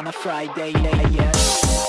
on a Friday, yeah, yeah.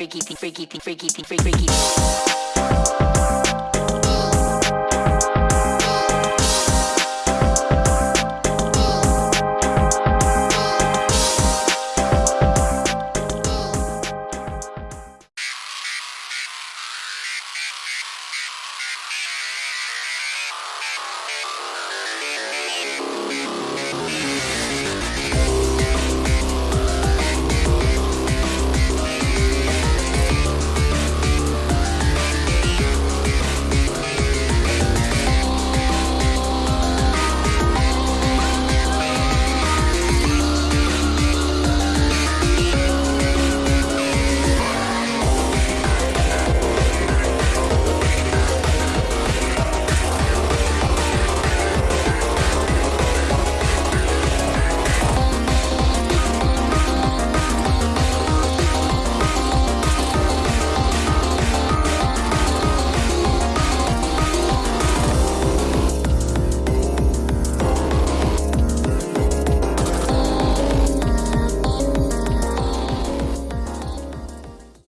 freaky, thing, freaky, thing, freaky, freaky, freaky.